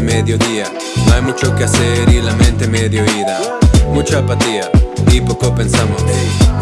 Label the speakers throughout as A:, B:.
A: mediodía. No hay mucho que hacer y la mente medio ida. Mucha apatía y poco pensamos.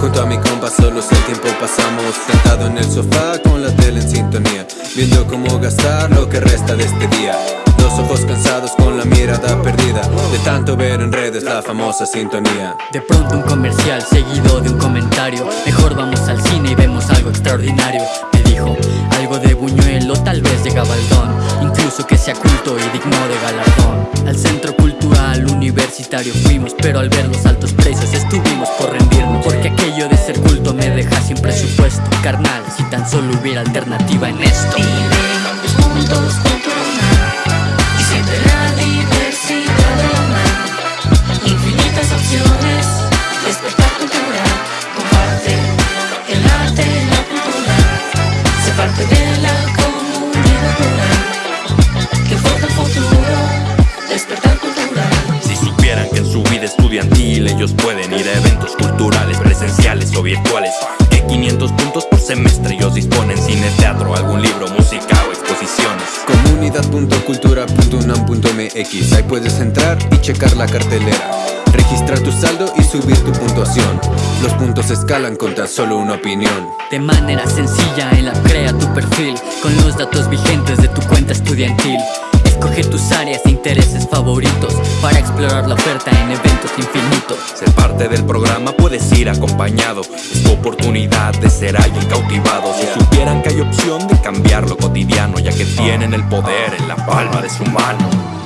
A: Junto a mi compa solo el tiempo pasamos. Sentado en el sofá con la tele en sintonía. Viendo cómo gastar lo que resta de este día. Los ojos cansados con la mirada perdida. De tanto ver en redes la famosa sintonía.
B: De pronto un comercial seguido de un comentario. Mejor vamos al cine y vemos algo extraordinario. Me dijo algo de Buñuelo, tal vez de Gabaldón Incluso que sea culto y digno de galardón. Al centro cultural universitario fuimos Pero al ver los altos precios estuvimos por rendirnos Porque aquello de ser culto me deja sin presupuesto Carnal, si tan solo hubiera alternativa en esto
C: estudiantil ellos pueden ir a eventos culturales, presenciales o virtuales, que 500 puntos por semestre ellos disponen cine, teatro, algún libro, música o exposiciones.
A: Comunidad.cultura.unam.mx Ahí puedes entrar y checar la cartelera Registrar tu saldo y subir tu puntuación. Los puntos escalan con tan solo una opinión.
B: De manera sencilla en la crea tu perfil Con los datos vigentes de tu cuenta estudiantil Escoge tus áreas de intereses favoritos Para explorar la oferta en eventos infinitos.
C: Ser parte del programa puedes ir acompañado Es tu oportunidad de ser alguien cautivado. Si supieran que hay opción de cambiar lo cotidiano Ya que tienen el poder en la palma de su mano